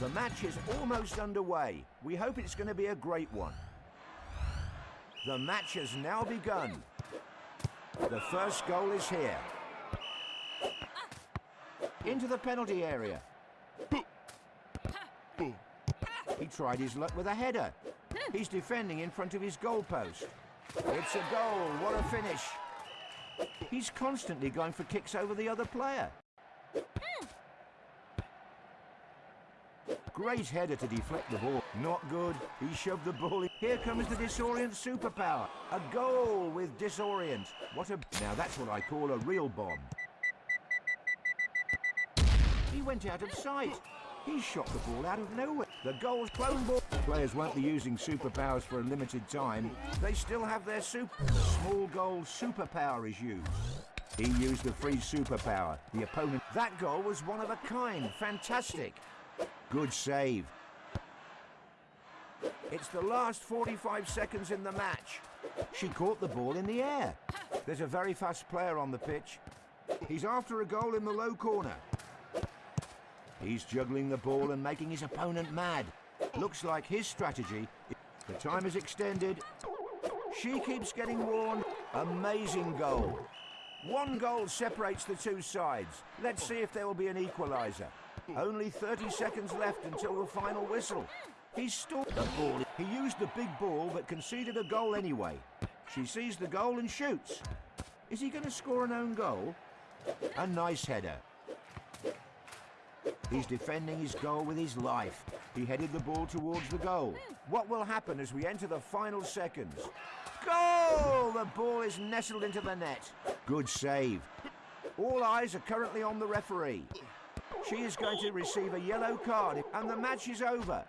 The match is almost underway. We hope it's going to be a great one. The match has now begun. The first goal is here. Into the penalty area. He tried his luck with a header. He's defending in front of his goalpost. It's a goal. What a finish. He's constantly going for kicks over the other player. Great header to deflect the ball. Not good. He shoved the ball in. Here comes the Disorient superpower. A goal with Disorient. What a... Now that's what I call a real bomb. He went out of sight. He shot the ball out of nowhere. The goal's clone ball. Players won't be using superpowers for a limited time. They still have their super... Small goal superpower is used. He used the free superpower. The opponent... That goal was one of a kind. Fantastic. Good save. It's the last 45 seconds in the match. She caught the ball in the air. There's a very fast player on the pitch. He's after a goal in the low corner. He's juggling the ball and making his opponent mad. Looks like his strategy. The time is extended. She keeps getting warned. Amazing goal. One goal separates the two sides. Let's see if there will be an equaliser. Only 30 seconds left until the final whistle. He stalled the ball. He used the big ball but conceded a goal anyway. She sees the goal and shoots. Is he going to score an own goal? A nice header. He's defending his goal with his life. He headed the ball towards the goal. What will happen as we enter the final seconds? Goal! The ball is nestled into the net. Good save. All eyes are currently on the referee. She is going to receive a yellow card and the match is over.